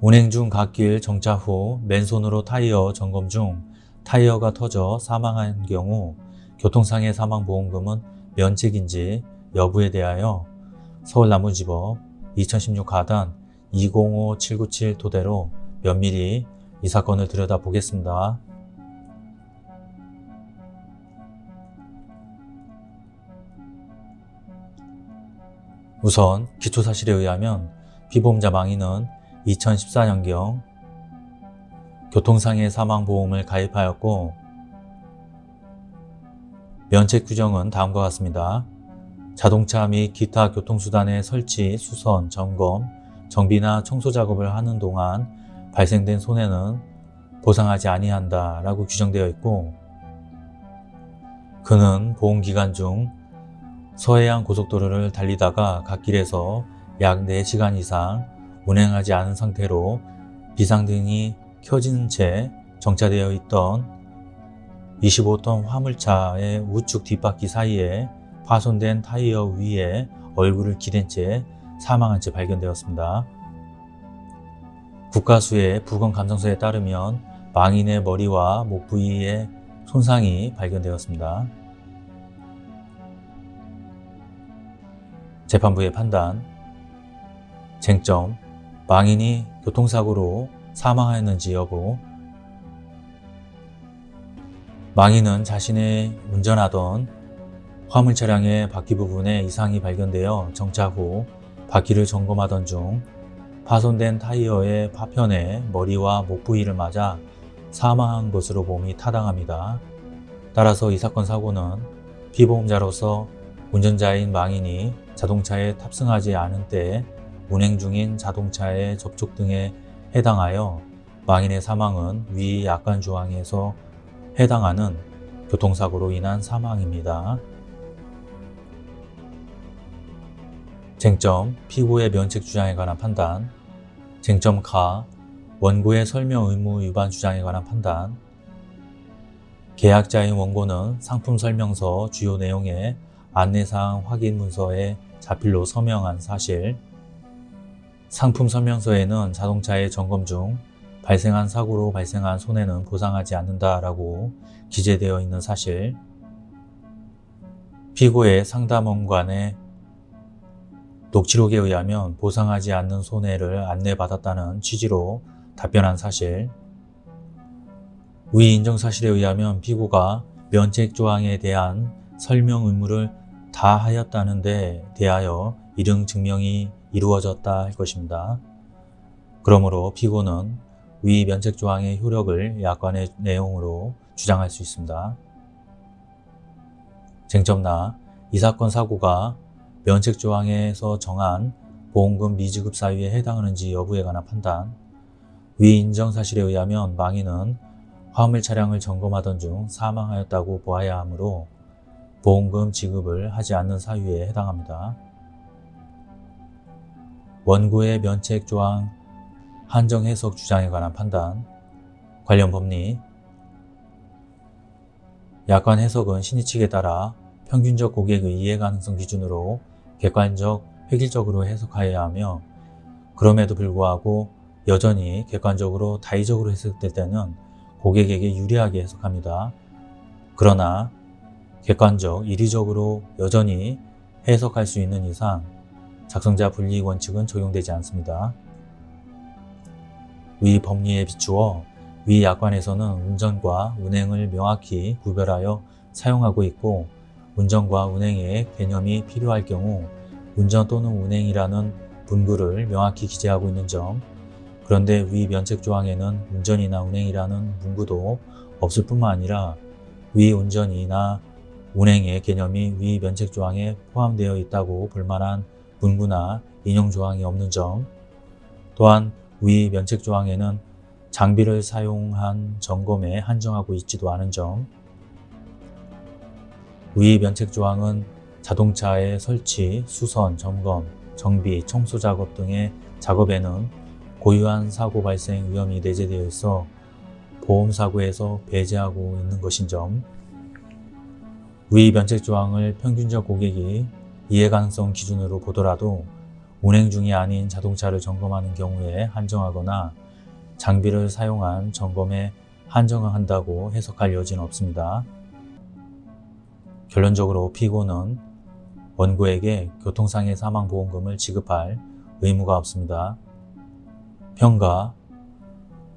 운행 중 갓길 정차 후 맨손으로 타이어 점검 중 타이어가 터져 사망한 경우 교통상해 사망보험금은 면책인지 여부에 대하여 서울남부지법 2016 가단 205797 토대로 면밀히 이 사건을 들여다보겠습니다. 우선 기초사실에 의하면 피보험자 망인은 2014년경 교통상해 사망보험을 가입하였고 면책 규정은 다음과 같습니다. 자동차 및 기타 교통수단의 설치, 수선, 점검, 정비나 청소 작업을 하는 동안 발생된 손해는 보상하지 아니한다 라고 규정되어 있고 그는 보험기간 중 서해안 고속도로를 달리다가 갓길에서 약 4시간 이상 운행하지 않은 상태로 비상등이 켜진 채 정차되어 있던 25톤 화물차의 우측 뒷바퀴 사이에 파손된 타이어 위에 얼굴을 기댄 채 사망한 채 발견되었습니다. 국가수의 부검 감정서에 따르면 망인의 머리와 목 부위에 손상이 발견되었습니다. 재판부의 판단 쟁점 망인이 교통사고로 사망하였는지 여부 망인은 자신의 운전하던 화물 차량의 바퀴 부분에 이상이 발견되어 정차 후 바퀴를 점검하던 중 파손된 타이어의 파편에 머리와 목 부위를 맞아 사망한 것으로 봄이 타당합니다. 따라서 이 사건 사고는 피보험자로서 운전자인 망인이 자동차에 탑승하지 않은 때 운행 중인 자동차의 접촉 등에 해당하여 망인의 사망은 위 약관 조항에서 해당하는 교통사고로 인한 사망입니다. 쟁점 피고의 면책 주장에 관한 판단. 쟁점 가 원고의 설명 의무 위반 주장에 관한 판단. 계약자인 원고는 상품 설명서 주요 내용에 안내사항 확인 문서에 자필로 서명한 사실 상품 설명서에는 자동차의 점검 중 발생한 사고로 발생한 손해는 보상하지 않는다라고 기재되어 있는 사실. 피고의 상담원관의 녹취록에 의하면 보상하지 않는 손해를 안내받았다는 취지로 답변한 사실. 위 인정 사실에 의하면 피고가 면책 조항에 대한 설명 의무를 다 하였다는 데 대하여 이릉 증명이 이루어졌다 할 것입니다. 그러므로 피고는 위 면책 조항의 효력을 약관의 내용으로 주장할 수 있습니다. 쟁점나 이 사건 사고가 면책 조항에서 정한 보험금 미지급 사유에 해당하는지 여부에 관한 판단 위 인정 사실에 의하면 망인은 화물 차량을 점검하던 중 사망하였다고 보아야 하므로 보험금 지급을 하지 않는 사유에 해당합니다. 원고의 면책 조항 한정 해석 주장에 관한 판단 관련 법리 약관 해석은 신의 측에 따라 평균적 고객의 이해 가능성 기준으로 객관적, 획일적으로 해석하여야 하며 그럼에도 불구하고 여전히 객관적으로 다의적으로 해석될 때는 고객에게 유리하게 해석합니다. 그러나 객관적, 이리적으로 여전히 해석할 수 있는 이상 작성자 분리 원칙은 적용되지 않습니다. 위 법리에 비추어 위 약관에서는 운전과 운행을 명확히 구별하여 사용하고 있고 운전과 운행의 개념이 필요할 경우 운전 또는 운행이라는 분구를 명확히 기재하고 있는 점 그런데 위 면책 조항에는 운전이나 운행이라는 문구도 없을 뿐만 아니라 위 운전이나 운행의 개념이 위 면책 조항에 포함되어 있다고 볼만한 문구나 인용 조항이 없는 점. 또한 위 면책 조항에는 장비를 사용한 점검에 한정하고 있지도 않은 점. 위 면책 조항은 자동차의 설치, 수선, 점검, 정비, 청소 작업 등의 작업에는 고유한 사고 발생 위험이 내재되어 있어 보험사고에서 배제하고 있는 것인 점, 위 면책 조항을 평균적 고객이 이해 가능성 기준으로 보더라도 운행 중이 아닌 자동차를 점검하는 경우에 한정하거나 장비를 사용한 점검에 한정한다고 해석할 여지는 없습니다. 결론적으로 피고는 원고에게 교통상해 사망보험금을 지급할 의무가 없습니다. 평가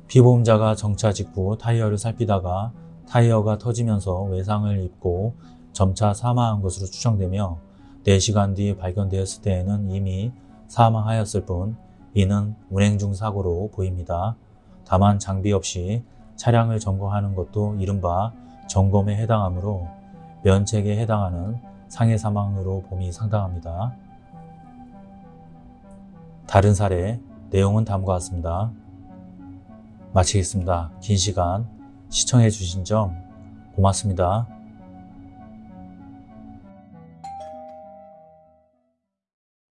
피보험자가 정차 직후 타이어를 살피다가 타이어가 터지면서 외상을 입고 점차 사망한 것으로 추정되며 4시간 뒤 발견되었을 때에는 이미 사망하였을 뿐 이는 운행 중 사고로 보입니다. 다만 장비 없이 차량을 점검하는 것도 이른바 점검에 해당하므로 면책에 해당하는 상해 사망으로 봄이 상당합니다. 다른 사례 내용은 다음과 같습니다. 마치겠습니다. 긴 시간 시청해 주신 점 고맙습니다.